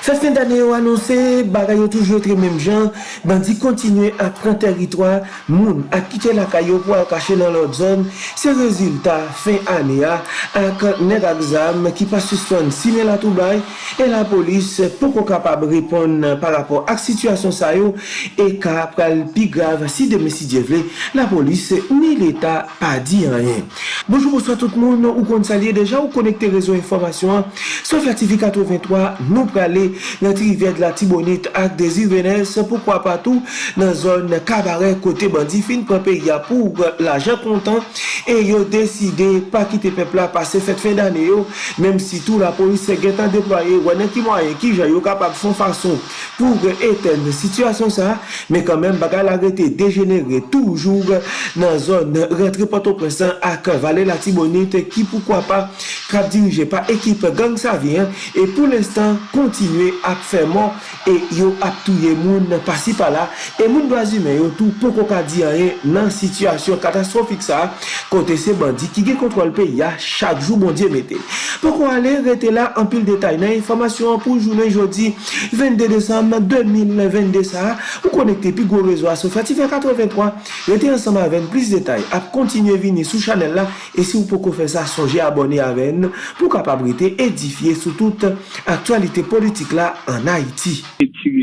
Fè fin d'anè yo anonsè, bagay yo toujou etre mèm jan, bandi kontinue ak pran teritwa, moun ak kite lakay yo pou ak kache nan lot zon, se rezultat fin anè ya ak neg aksam ki pa suspon sine la toubay, e la polis pou kon kapab ripon par rapport ak situasyon sa yo, e ka pral pi grav si deme si djevle, la polis ni l'Etat pa di anyen. Bonjour, bonsoir tout moun, ou kon salye deja ou konekte rezo informasyon, sou flativika 83, nou prale nan trivet la Tibonite ak de venes, poukwa patou nan zon kabare kote bandi fin prepe ya pou la jan kontan, e yo deside pa kite pepla pase fet fin dane yo, menm si tou la polis se getan deploye, wane ki mwaye ki jan yo kapap son fason pou eten situasyon sa, men kanmen baga la rete degenere toujou nan zon rentre pato presan ak vale la Tibonite ki poukwa pa kap dirije pa ekip gang sa vyen, e pou l'instant kontinu kontinue ap fè moun e yo ap touye moun pasi pala e moun blazime yo tou pou kon ka di anye nan situasyon katastrofik sa kote se bandi ki ge kontrol pe ya chak jou bondye mette. Pou kon ale rete la an pil detay nan informasyon pou jounen jodi 22 Desem 2022 sa ou konekte pi go rezo aso fatife 83 rete ansama ven plis detay ap kontinue vini sou chanel la e si ou pou kon fè sa sonje abone aven pou kapabrite edifiye sou tout aktualite politik la en Haïti.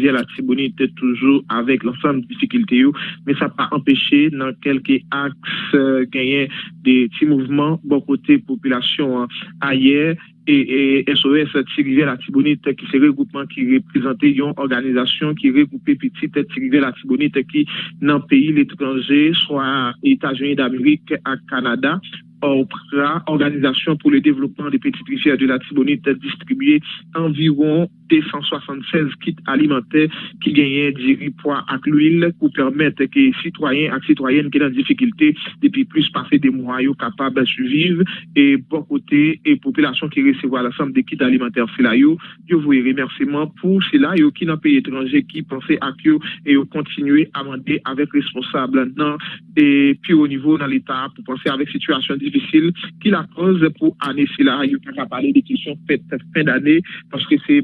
La Tibonite toujours avec l'ensemble de difficultés, mais ça n'a pas empêché dans quelques axes gagner des petits mouvements bon côté population ailleurs et, SOS Tirivie la Tibonite qui c'est regroupement qui représentait une organisation qui regroupait petite Tirivie la Tibonite qui dans le pays l'étranger, soit États-Unis d'Amérique à Canada, Organisation pour le développement des petites rivières de la Tibonite, distribué environ 276 kits alimentaires qui gagnaient du poids à l'huile pour permettre que citoyens et citoyennes qui sont en difficulté depuis plus passer des mois capables de survivre. Et bon côté et population qui recevoir l'ensemble des kits alimentaires c'est là je vous remerciement pour cela yo qui dans pays étranger qui pensaient à que et continuer à demander avec responsable non. Et puis au niveau dans l'état pour penser avec situation difficile qui la cause pour année là yo pas parler des questions faites fin d'année parce que c'est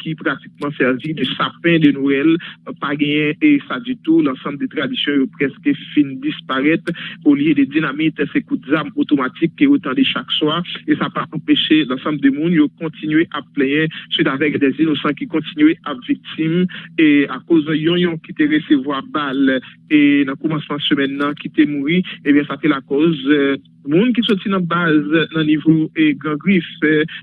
qui pratiquement servi de sapin de Noël, pas gagné et ça du tout, l'ensemble des traditions presque fin disparaître. Au lieu de dynamite, ces coups d'armes automatiques qui autant de chaque soir. Et ça pas empêché l'ensemble des monde de continuer à plaindre suite avec des innocents qui continuent à victimes. Et à cause de yon qui te recevoir balle et dans le commencement semaine qui te mourir et eh bien ça fait la cause euh, moun qui sorti dans base dans niveau et grand griffe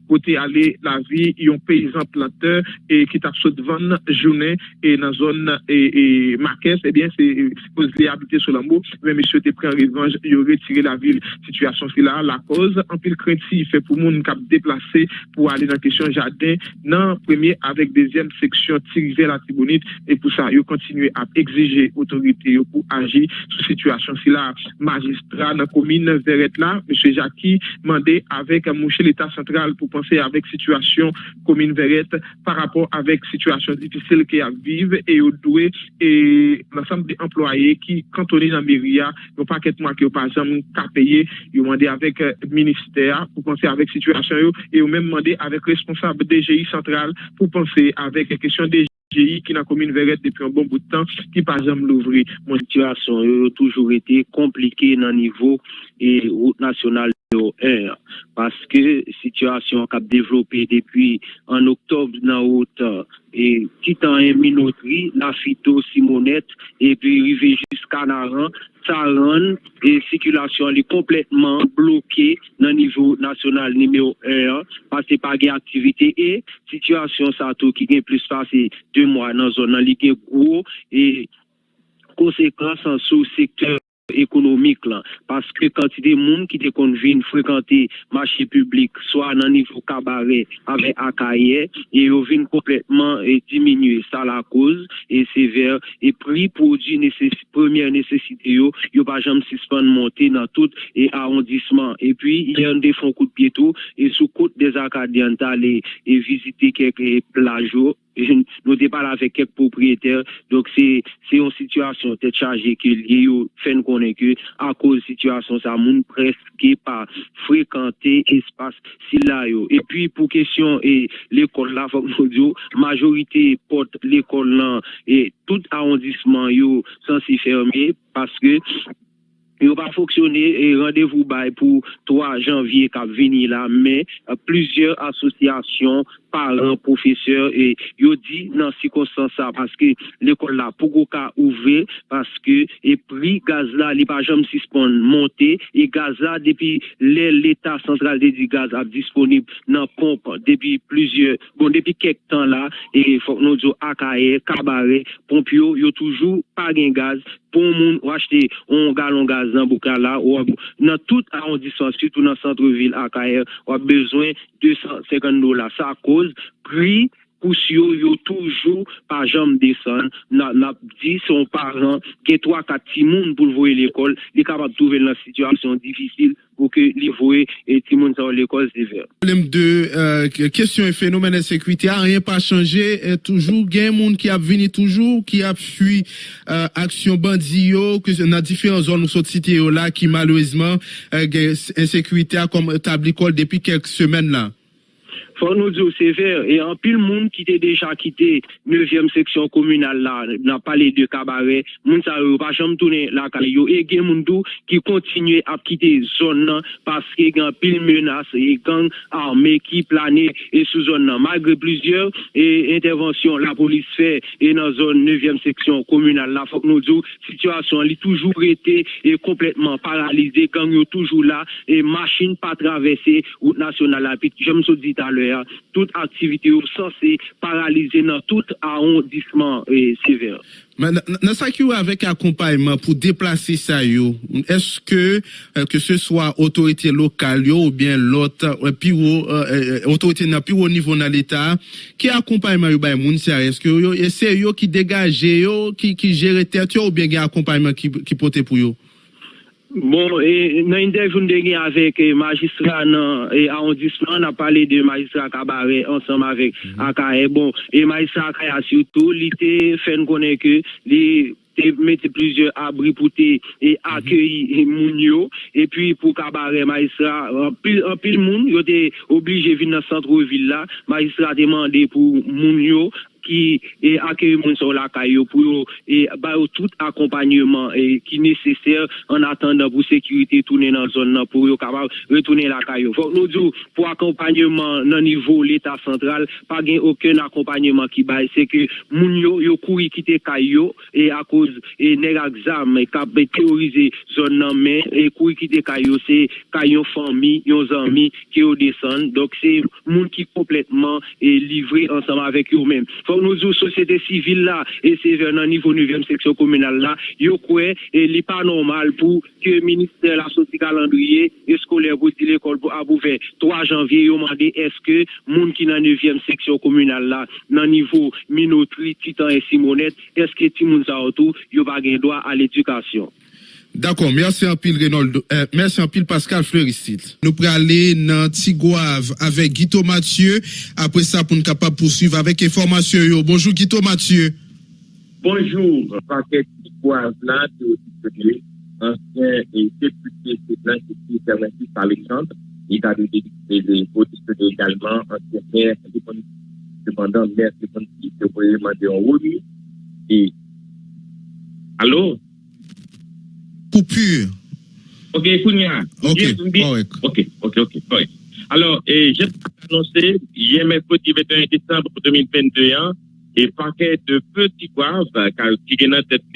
côté aller la vie yon paysan planteur et qui sauté devant journée et dans zone et, et Marquès eh bien c'est supposé habiter sur l'amour mais monsieur te pris en revanche il retiré la ville. Situation c'est là la cause en pile craintif fait pour moun cap déplacé pour aller dans question jardin non premier avec deuxième section tiré vers la Tibonite et pour ça il continuer à exiger autorité pour agir sur situation c'est là magistrat dans commune vers là, M. Jackie demandé avec Mouché l'État central pour penser avec situation commune Verrette par rapport avec situation difficile qu'il a vivre et au et l'ensemble des employés qui cantonnés dans Méria, n'ont pas qu'être moi qui n'ont pas jamais payer, ils ont demandé avec le ministère pour penser avec situation et ont même demandé avec responsable DGI central pour penser avec question des GI qui dans la commune Verrette depuis un bon bout de temps, qui par exemple l'ouvrir. Mon situation a toujours été compliquée dans le niveau et route nationale. Parce que situation a développé depuis en octobre dans route et quittant un minoterie, la phyto Simonette et puis arrivé jusqu'à Naran, Saran et circulation est complètement bloquée dans le niveau national numéro 1 parce que pas d'activité et situation ça tout qui est plus passé deux mois dans la zone qui gros et conséquences en sous-secteur économique là. Parce que a des gens qui te conviennent fréquenter marché public soit dans niveau cabaret avec akaye et ils viennent complètement et diminuer. Ça la cause et sévère. Et prix produit nécess première nécessité yo yo pas jamais suspendre monter dans tout et arrondissement. Et puis il y a des fonds coup de pied tout et sous côte des acadiens d'aller et visiter quelques plages nou te pala avek kek propryeter, donk se yon situasyon te chaje ke liye yo fen konen ke, a koz situasyon sa moun preske pa frekante espas sila yo. E pi pou kesyon e l'ekol la, fok nou diyo, majorite pot l'ekol lan, e tout arondisman yo san si ferme, paske yo pa foksyone e randevou bay pou 3 janvye kap veni la, men, plusieurs asosyasyon paran, profeseur, yo di nan si konsan sa, paske l'ekol la pou go ka ouve, paske e pri gaz la, li pa jom si spon monte, e gaz la depi l'Etat Central de di Gaz ap disponib nan pomp depi plusieurs, bon depi kek tan la, e fok nou zo akaye, kabare, pomp yo, yo toujou pa gen gaz, bon moun ou achete on galon gazan Boukala ou nan tout arrondissement surtout nan centre-ville Akayer ou a besoin 250 dollars. Ça cause prix kousyo yo toujou pa jom desan nan di son paran ke 3-4 timoun pou lvoye l'ekol li kapap nan situasyon difisil pou ke li voye timoun sa l'ekol se ver. Problem de kesyon e fenomen e sekwite a rien pa chanje, toujou gen moun ki ap vini toujou, ki ap fwi aksyon bandi yo nan diferent zon nou sot siti yo la sekwite a. Fon nou diyo sever, e an pil moun ki te deja kite 9e seksyon komunal la, nan pale de kabare, moun sa yo pa jom toune la kale yo, e gen moun dou ki kontinye ap kite zon nan, paske gen pil menas, e gang arme ki plane e sou zon nan. Magre plizier, e intervensyon la polis fe, e nan zon 9e seksyon komunal la, fok nou diyo, situasyon li toujou rete, e kompletman paralize, gang yo toujou la, e machin pa travese, ou nasyonal apit, jom sou dit alè, tout aktivite ou sa se paralize nan tout arondisman sever. Nan sa ki ou avek akompayman pou deplase sa yo, eske ke se swa otorite lokal yo ou bien lot, otorite nan pi ou nivou nan l'Etat, ki akompayman yo bay moun se a, eske yo se yo ki degaje yo, ki jere tet yo ou bien gen akompayman ki pote pou yo? Bon, nan interjoun denye avek magistra nan arondisman, nan pale de magistra kabare ansam avek akaye. Bon, e magistra akaye asyoutou, li te fen konen ke li te mette plizye abri pou te akyeyi moun yo. E pi pou kabare magistra, an pil moun, yo te oblije vin nan sentro villa, magistra te mande pou moun yo. ki akye moun son lakay yo pou yo ba yo tout akompanyman ki neseser an atan nan pou sekurite toune nan zon nan pou yo kapab retoune lakay yo. Fok nou djou pou akompanyman nan nivou l'Etat Central pa gen oken akompanyman ki bay se ke moun yo yo kouri kite kay yo e akouz neg aksam kap teorize zon nan men e kouri kite kay yo se kay yo fami, yo zami ki yo desan. Dok se moun kompletman livre ansama avek yo men. Fok nou zou sosyete sivil la, e se ven nan nivou 9e seksyon komunal la, yo kwe, li pa normal pou ke minister la sosy kalandriye, eskoler pou si l'ekol pou abouve 3 janvye, yo mande eske moun ki nan 9e seksyon komunal la, nan nivou minotri, titan e simonet, eske ti moun sa otou, yo bagen doa al D'akon, mersi anpil Reynold, euh, mersi anpil Pascal Fleuristit. Nou pre ale nan Tigouave avek Guito Mathieu, apre sa pou nou kapap poussiv avek informasyon yo. Bonjou Guito Mathieu. Bonjou, Pascal Tigouave et deputé de l'Institut Fermentis Alexandre, et a de de l'Institut également, ansyen mère, cependant mère, cependant, se voye mande en alo? Coupure. Ok, Kounia. Ok, ok, ok, ok. Alors, j'ai annoncé hier mercredi 21 décembre 2021 et paquet de petits guaves, car qui est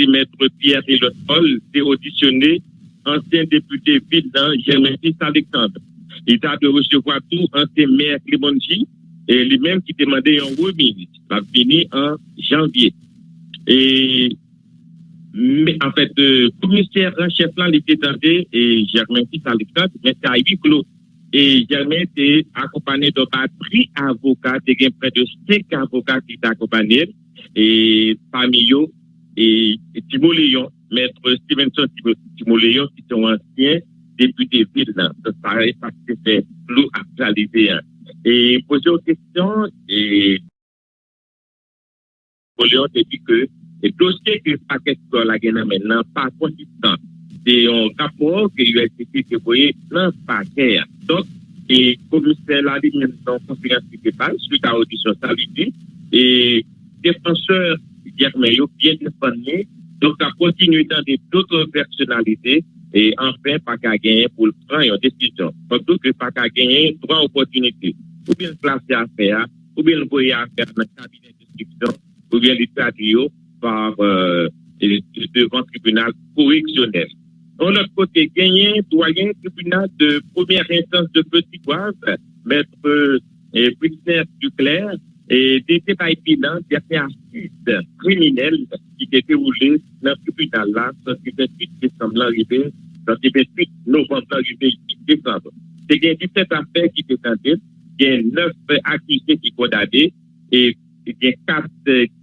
maître Pierre et le Paul, c'est auditionné ancien député ville Germain Fils Alexandre. Il a de recevoir tout ancien maire Clémonji et lui-même qui demandait un remise. Va finir en janvier. Et mais en fait, le commissaire en chef là, il était tenté, et Germain Fils Alexandre, mais c'est à huis clos. Et Germain était accompagné d'un batterie avocat, il y a près de 5 avocats qui accompagnés, et parmi eux, et Timo Léon, maître Stevenson Timo Léon, qui sont anciens députés ville. Donc, que c'est flou actualisé. Et poser aux questions, et Napoléon te dit que le dossier que le paquet de la guerre maintenant pas consistant. C'est un rapport que l'USCC te voyait dans le paquet. Donc, et commissaire la ligne dans conférence qui passe suite à l'audition salutaire et défenseur Guermeillot bien défendu donc à continuer dans d'autres personnalités et enfin pas qu'à gagner pour prendre une décision surtout que pas qu'à gagner trois opportunités ou bien placer à faire ou bien envoyer à faire dans le cabinet d'instruction ou bien les traduire par euh, devant tribunal correctionnel. De l'autre côté, gagner doyen tribunal de première instance de Petit Poivre, maître euh, Brittner Duclerc, et des débats bilan des assises criminelles qui étaient déroulées dans le tribunal là, le 28 décembre arrivé, le 28 novembre arrivé, 8 décembre. C'est y a 17 affaires qui étaient il y a 9 accusés qui condamnés, et il y a 4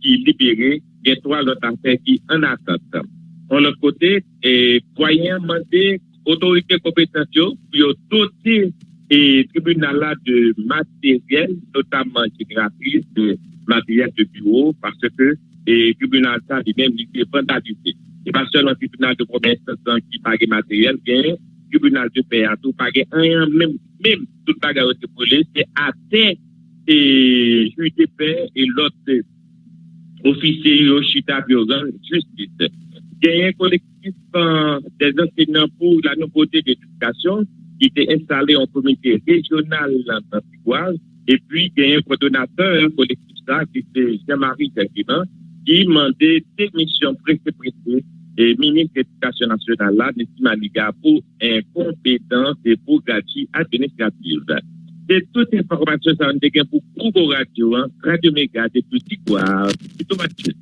qui libérés, il y a 3 autres affaires qui en attente. De l'autre côté, et doyen mandé autorité compétente pour doter et tribunal de matériel, notamment gratuit de matériel de bureau, parce que le tribunal ça lui-même il est vandalisé. Pas seulement le tribunal de instance qui pague matériel, bien tribunal de paix à tout rien, même, même tout bagarre de police, c'est à terre et de paix et l'autre officier au chita justice il y a un collectif euh, des enseignants pour la nouveauté d'éducation qui était installé en comité régional Piguaz. Et puis, il y a un coordonnateur, collectif ça, qui était Jean-Marie Jacquemin, qui demandait des missions pressées, pressées et ministre de l'Éducation nationale, là, Maniga, pour incompétence et pour gâchis administrative. de toute informasyon sa an de gen pou koubo radyo an, radyo mega de pwiti kwa, pwito matye.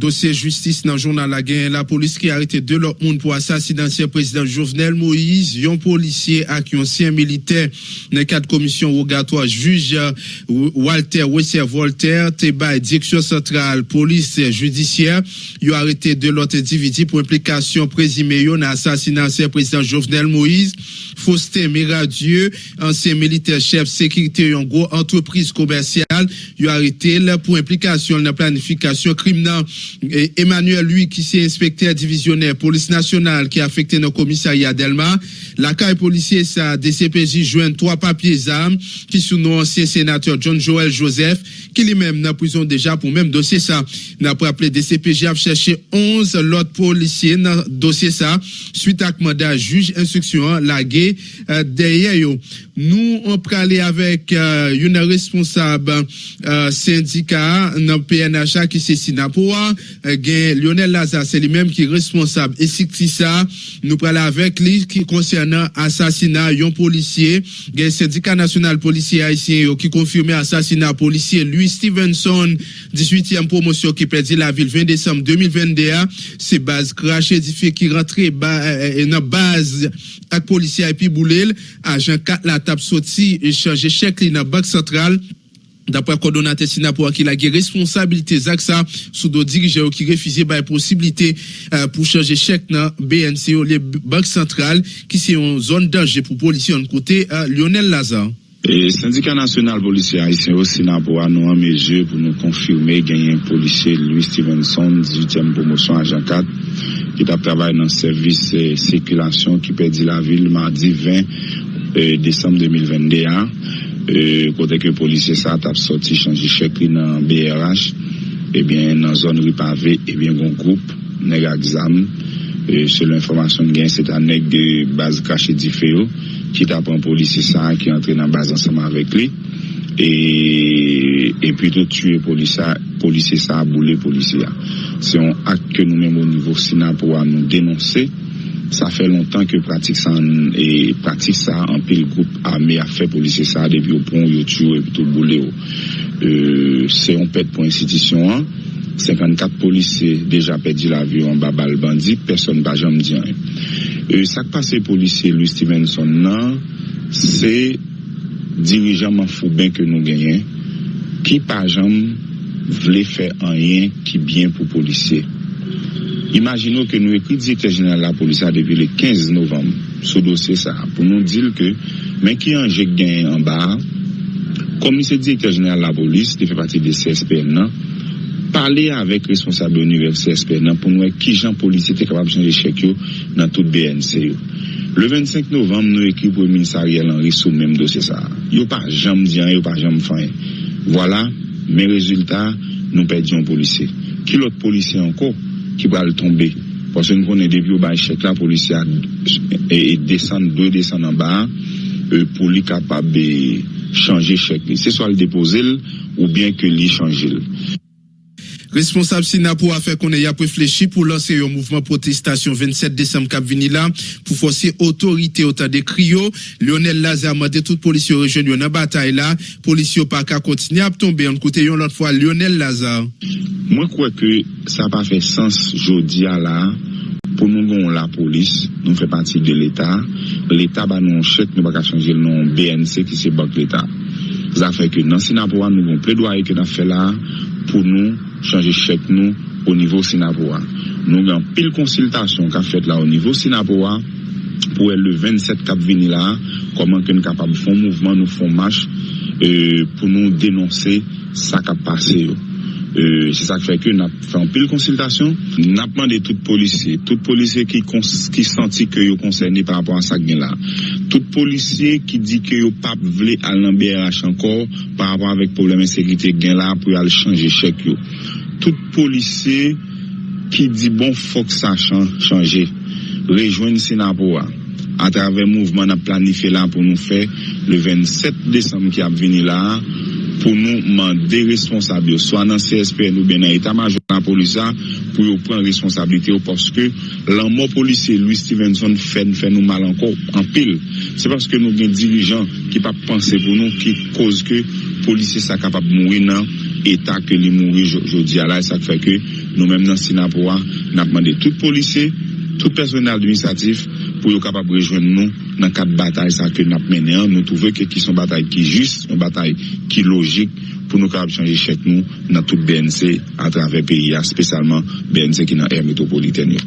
Dossier justice dans le journal La Guerre, la police qui a arrêté deux autres pour assassiner l'ancien président Jovenel Moïse, un policier et un ancien militaire. Dans le cadre de commission rogatoire juge Walter Wesser Voltaire, Teba, direction centrale police judiciaire, ils ont arrêté deux autres individus pour implication présumée. Dans l'assassinat l'ancien président Jovenel Moïse, Faustin Miradieu, ancien militaire chef sécurité en gros entreprise commerciale, ils ont arrêté pour implication dans la planification criminelle Emmanuel, lui, qui s'est inspecteur divisionnaire police nationale qui a affecté nos commissariat Delma, la CAI policier, ça, DCPJ joint trois papiers armes qui sont nos anciens sénateurs John Joel Joseph, qui lui-même n'a prison déjà pour même dossier ça. N'a pas appelé DCPJ a cherché 11 l'autre policiers dans dossier ça, suite à mandat juge instruction, la gué, Euh, deye yo. Nous, on aller avec euh, une responsable euh, syndicat dans PNHA qui c'est Sinapoa, euh, Lionel Lazare, c'est lui-même qui est responsable. Et si ça, nous parlons avec lui qui concernant assassinat d'un policier, le syndicat national policier haïtien qui confirmé assassinat policier Louis Stevenson, 18e promotion qui perdit la ville 20 décembre 2021. C'est base crash édifié qui rentrait euh, dans base avec policier et puis boulel, agent 4 la tap soti e chanje chek li nan bak sentral. Dapre kondonate sina pou akil agye responsabilite zak sa sou do dirije ou ki refize baye posibilite uh, pou chanje chek nan BNC ou le bank sentral ki se yon zon danje pou polisyon kote uh, Lionel Lazare. E syndika nasyonal polisye Haitien ou Sina pou anou an meje pou nou konfirme genyen polisye Louis Stevenson 18e promosyon ajan 4 ki tap travay nan servis euh, sekulasyon ki pedi la vil mardi 20 Desembe 2021 Kote ke polisye sa tap soti chanji chekri nan BRH Ebyen nan zon ripave Ebyen goun koup Neg a gzam Se lè informasyon gen se ta neg de baz kache di feyo Ki tap an polisye sa Ki entre nan baz ansama avek li E pwito tue polisye sa Boulè polisye Se yon ak ke nou menm o nivou sina pou an nou denonse Sa fè lontan ke pratik sa an, e pratik sa an pil goup ame a fè polise sa depi ou pon, yo tiyou, epi tout boule yo. Euh, se yon pet pou institisyon an, 54 polise deja pedi la vi an babal bandi, person ba jam diyan. E, sak pa se polise Louis Stevenson nan, se dirijaman fou ben ke nou genyen, ki pa jam vle fè an yen ki bien pou polise. Imaginons que nous étions directeur général de la police depuis le 15 novembre, ce dossier ça, pour nous dire que, mais qui en j'ai gagné en bas, comme c'est directeur général de la police, qui fait partie des CSPN, parler avec responsable universitaire CSPN pour nous qui gens policiers étaient capables de changer chèque dans toute BNC. Le 25 novembre, nous écrivons pour le ministère Ariel Henry sur le même dossier ça. Yo pas jamais dit, yo pas jamais fait. Voilà, mes résultats, nous perdions policiers. Qui l'autre policier encore? ki pral tombe. Pwase nou konen debi ou bay chek la, polisi a e, e desen, dwe desen an ba, e, pou li kapab e chanje chek li. Se so al depose l, ou bien ke li chanje l. Responsable Sénat pour affaire qu'on ait réfléchi pour lancer un mouvement protestation 27 décembre cap vini là pour forcer autorité au temps des crios. Lionel Lazare m'a dit toute police régionale dans bataille là, police pas qu'à continuer à tomber en côté l'autre fois Lionel Lazare. Moi crois que ça pas fait sens jodi là pour nous bon la police, nous fait partie de l'État. L'État bah nous chèque nous pas changer le nom BNC qui c'est banque l'État. Ça fait que dans Sénat pour nous bon plaidoyer que nous fait là pour nous chanje chèk nou o nivou Sinapowa. Nou gen pil konsiltasyon ka fèt la o nivou Sinapowa pou el le 27 kap vini la koman ke nou kapab foun mouvman, nou foun mach e, euh, pou nou denonse sa kap pase yo. Euh, se sak feke nap fè an pil konsiltasyon, nap mande tout polisye, tout polisye ki, ki santi ke yo konserni par rapport an sak gen la. Tout polisye ki di ke yo pap vle al nan BRH ankor par rapport avek probleme sekrite gen la pou al chanje chek yo. Tout polisye ki di bon fok sa chan, chanje, rejoen Sinapowa. a travè mouvman ap planife la pou nou fè le 27 Desem ki ap vini la pou nou mande responsabyo. Swa nan CSPN ou ben nan etamajon nan polisa pou yo pren responsabilite yo porske lan mò polise Louis Stevenson fèn fèn nou mal anko an pil. Se porske nou gen dirijan ki pa panse pou nou ki koz ke polise sa kapap moui nan etat ke li moui jodi alay sa kwe ke nou menm nan Sinapowa napman de tout polise tout personel administratif pou yo kapab rejoen nou nan kat batay sa ke nap menen an, nou touve ke ki son batay ki jist, son batay ki logik pou nou kapab chanje chek nou nan tout BNC a travè PIA, spesalman BNC ki nan air metropolitèn yo.